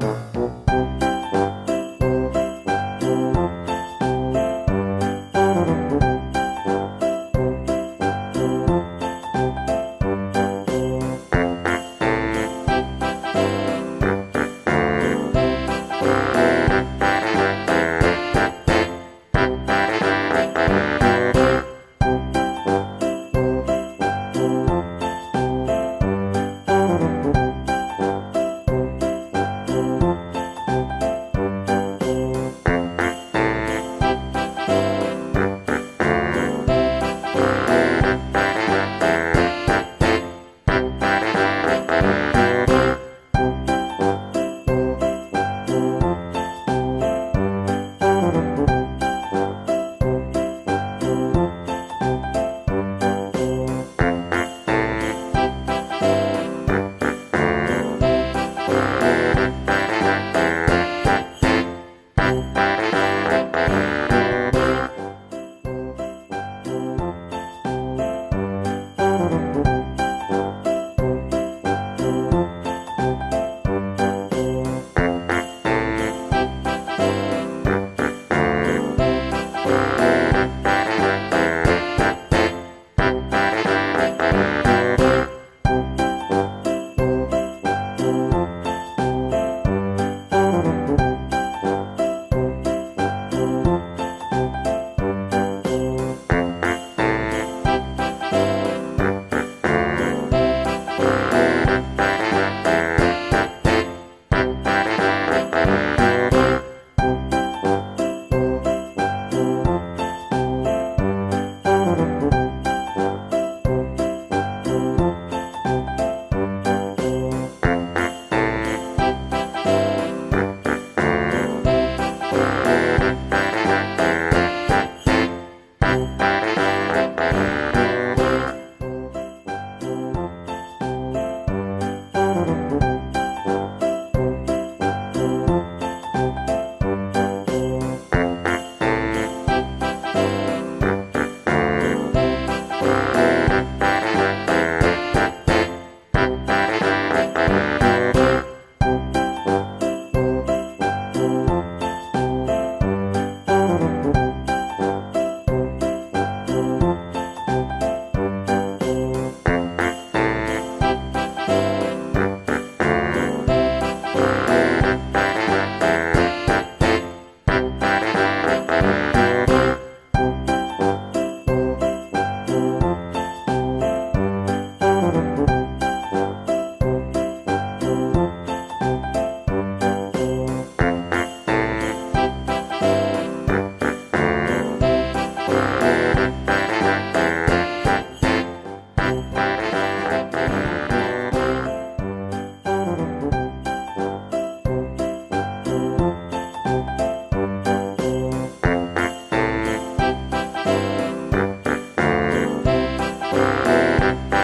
Bye.